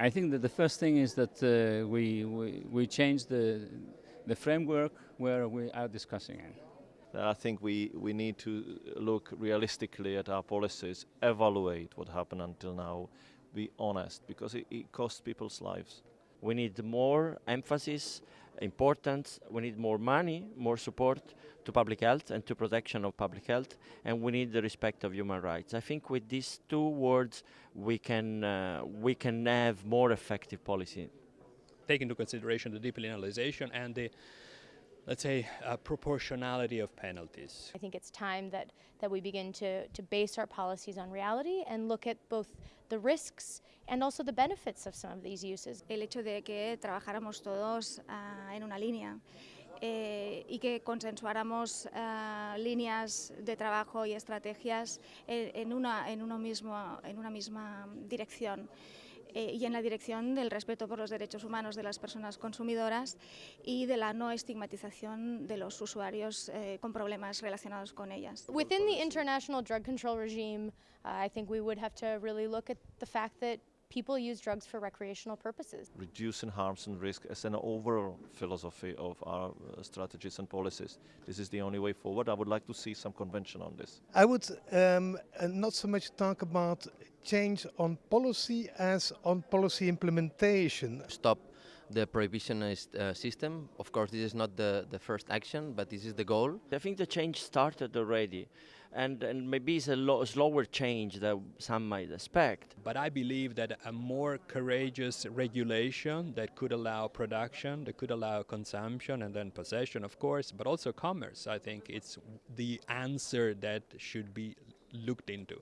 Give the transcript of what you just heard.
I think that the first thing is that uh, we, we, we change the, the framework where we are discussing it. I think we, we need to look realistically at our policies, evaluate what happened until now, be honest, because it, it costs people's lives. We need more emphasis, importance, we need more money, more support to public health and to protection of public health, and we need the respect of human rights. I think with these two words we can, uh, we can have more effective policy. Take into consideration the depenalization and the let's say, uh, proportionality of penalties. I think it's time that, that we begin to, to base our policies on reality and look at both the risks and also the benefits of some of these uses. El hecho de que trabajáramos todos uh, en una línea eh, y que consensuáramos uh, líneas de trabajo y estrategias en, en, una, en, uno mismo, en una misma dirección. Eh, y en la dirección del respeto por los derechos humanos de las personas consumidoras y de la no estigmatización de los usuarios eh, con problemas relacionados con ellas. Within the international drug control regime, uh, I think we would have to really look at the fact that people use drugs for recreational purposes. Reducing harms and risk as an overall philosophy of our uh, strategies and policies. This is the only way forward. I would like to see some convention on this. I would um, not so much talk about change on policy as on policy implementation. Stop the prohibitionist uh, system. Of course, this is not the, the first action, but this is the goal. I think the change started already, and, and maybe it's a lo- slower change than some might expect. But I believe that a more courageous regulation that could allow production, that could allow consumption and then possession, of course, but also commerce, I think it's the answer that should be looked into.